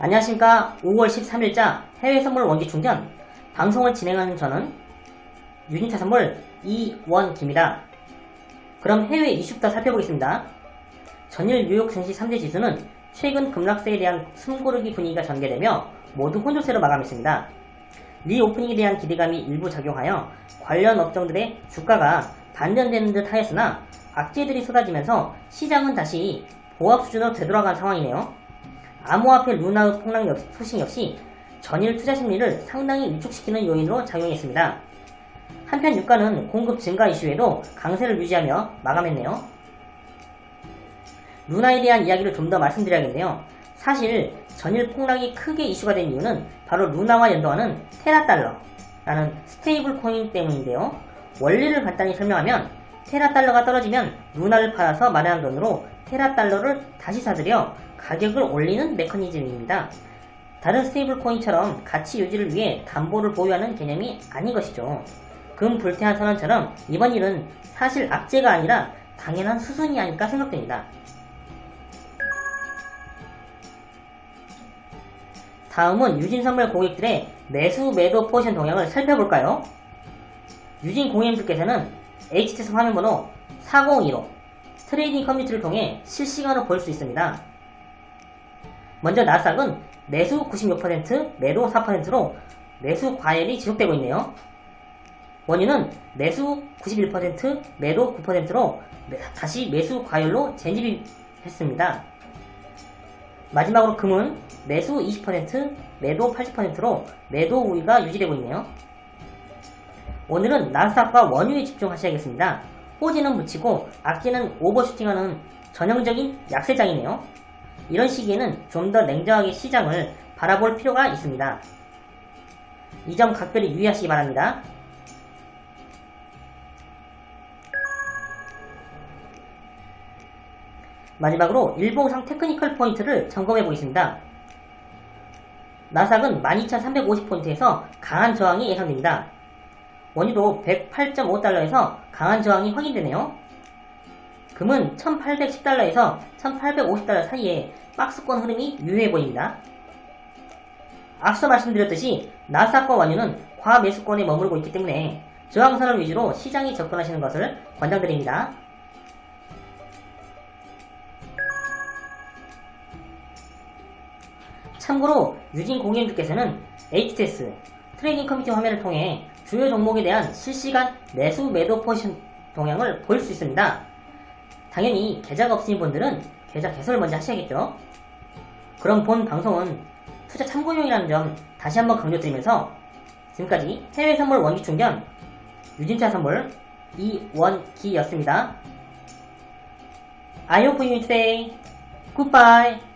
안녕하십니까 5월 13일자 해외선물 원기충전 방송을 진행하는 저는 유진차 선물 이원기입니다. 그럼 해외 이슈부터 살펴보겠습니다. 전일 뉴욕 증시 3대 지수는 최근 급락세에 대한 숨고르기 분위기가 전개되며 모두 혼조세로 마감했습니다. 리오프닝에 대한 기대감이 일부 작용하여 관련 업종들의 주가가 반전되는 듯 하였으나 악재들이 쏟아지면서 시장은 다시 보합 수준으로 되돌아간 상황이네요. 암호화폐 루나의 폭락 역, 소식 역시 전일 투자 심리를 상당히 위축시키는 요인으로 작용했습니다. 한편 유가는 공급 증가 이슈에도 강세를 유지하며 마감했네요. 루나에 대한 이야기를 좀 더 말씀드려야겠네요. 사실 전일 폭락이 크게 이슈가 된 이유는 바로 루나와 연동하는 테라달러라는 stable coin 때문인데요. 원리를 간단히 설명하면 테라달러가 떨어지면 루나를 팔아서 마련한 돈으로 테라달러를 다시 사들여 가격을 올리는 메커니즘입니다. 다른 stable coin처럼 가치 유지를 위해 담보를 보유하는 개념이 아닌 것이죠. 금 불태환 선언처럼 이번 일은 사실 악재가 아니라 당연한 수순이 아닐까 생각됩니다. 다음은 유진선물 고객들의 매수 매도 포지션 동향을 살펴볼까요? 유진 공인님들께서는 HTS 화면번호 4015 트레이딩 커뮤니티를 통해 실시간으로 볼 수 있습니다. 먼저 나스닥은 매수 96%, 매도 4%로 매수 과열이 지속되고 있네요. 원유는 매수 91%, 매도 9%로 다시 매수 과열로 재진입 했습니다. 마지막으로 금은 매수 20%, 매도 80%로 매도 우위가 유지되고 있네요. 오늘은 나스닥과 원유에 집중하셔야겠습니다. 호지는 묻히고 악재는 오버슈팅하는 전형적인 약세장이네요. 이런 시기에는 좀 더 냉정하게 시장을 바라볼 필요가 있습니다. 이 점 각별히 유의하시기 바랍니다. 마지막으로 일봉상 테크니컬 포인트를 점검해 보겠습니다. 나삭은 12,350포인트에서 강한 저항이 예상됩니다. 원유도 108.5달러에서 강한 저항이 확인되네요. 금은 1810달러에서 1850달러 사이에 박스권 흐름이 유효해 보입니다. 앞서 말씀드렸듯이 나스닥과 원유는 과매수권에 머무르고 있기 때문에 저항선을 위주로 시장에 접근하시는 것을 권장드립니다. 참고로 유진 공인주께서는 HTS 트레이딩 커뮤니티 화면을 통해 주요 종목에 대한 실시간 매수 매도 포지션 동향을 볼 수 있습니다. 당연히 계좌가 없으신 분들은 계좌 개설을 먼저 하셔야겠죠. 그럼 본 방송은 투자 참고용이라는 점 다시 한번 강조드리면서 지금까지 해외 선물 원기 충전 유진투자 선물 이원기였습니다. I hope you stay. Goodbye.